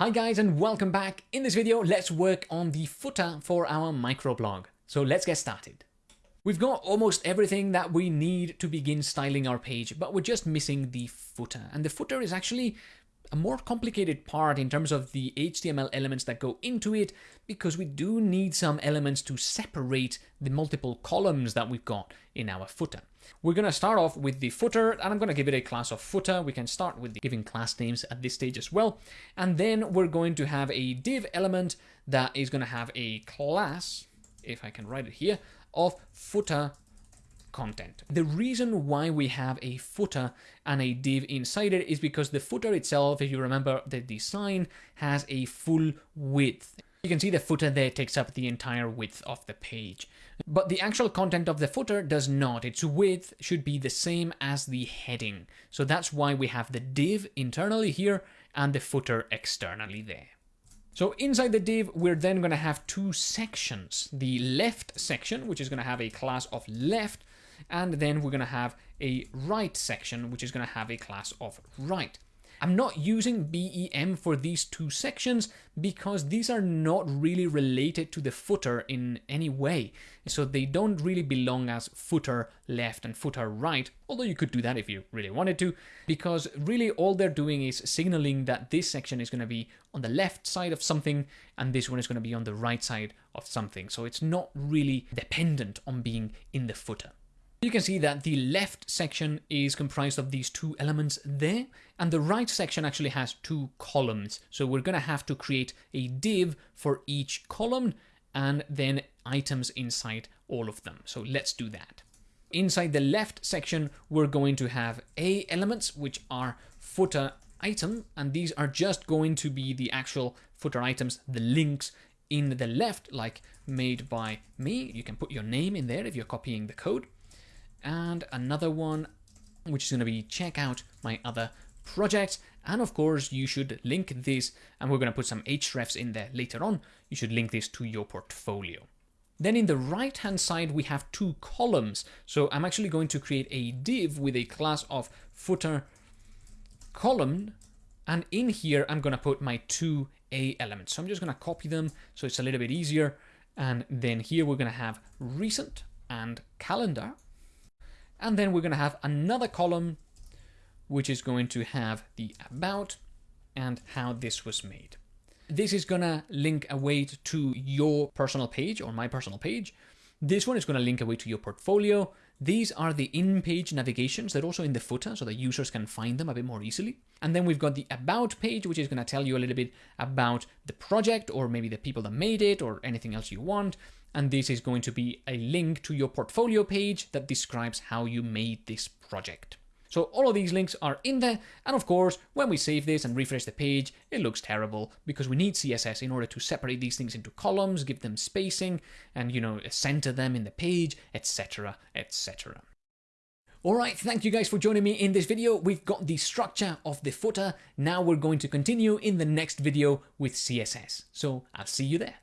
Hi guys and welcome back. In this video, let's work on the footer for our microblog. So let's get started. We've got almost everything that we need to begin styling our page, but we're just missing the footer. And the footer is actually a more complicated part in terms of the HTML elements that go into it because we do need some elements to separate the multiple columns that we've got in our footer. We're going to start off with the footer and I'm going to give it a class of footer. We can start with giving class names at this stage as well. And then we're going to have a div element that is going to have a class, if I can write it here, of footer content. The reason why we have a footer and a div inside it is because the footer itself, if you remember the design, has a full width. You can see the footer there takes up the entire width of the page. But the actual content of the footer does not. Its width should be the same as the heading. So that's why we have the div internally here and the footer externally there. So inside the div, we're then going to have two sections. The left section, which is going to have a class of left, and then we're going to have a right section, which is going to have a class of right. I'm not using BEM for these two sections because these are not really related to the footer in any way. So they don't really belong as footer left and footer right, although you could do that if you really wanted to, because really all they're doing is signaling that this section is going to be on the left side of something and this one is going to be on the right side of something. So it's not really dependent on being in the footer. You can see that the left section is comprised of these two elements there, and the right section actually has two columns. So we're going to have to create a div for each column and then items inside all of them. So let's do that. Inside the left section, we're going to have A elements, which are footer item, and these are just going to be the actual footer items, the links in the left, like made by me. You can put your name in there if you're copying the code and another one which is going to be check out my other projects and of course you should link this and we're going to put some hrefs in there later on. You should link this to your portfolio. Then in the right hand side we have two columns. So i'm actually going to create a div with a class of footer column. And in here i'm going to put my two a elements. So i'm just going to copy them so it's a little bit easier. And then here we're going to have recent and calendar and then we're going to have another column, which is going to have the about and how this was made. This is going to link away to your personal page or my personal page. This one is going to link away to your portfolio. These are the in-page navigations. They're also in the footer so that users can find them a bit more easily. And then we've got the about page, which is going to tell you a little bit about the project or maybe the people that made it or anything else you want and this is going to be a link to your portfolio page that describes how you made this project. So all of these links are in there, and of course, when we save this and refresh the page, it looks terrible because we need CSS in order to separate these things into columns, give them spacing, and you know, center them in the page, etc, etc. Alright, thank you guys for joining me in this video. We've got the structure of the footer. Now we're going to continue in the next video with CSS. So I'll see you there.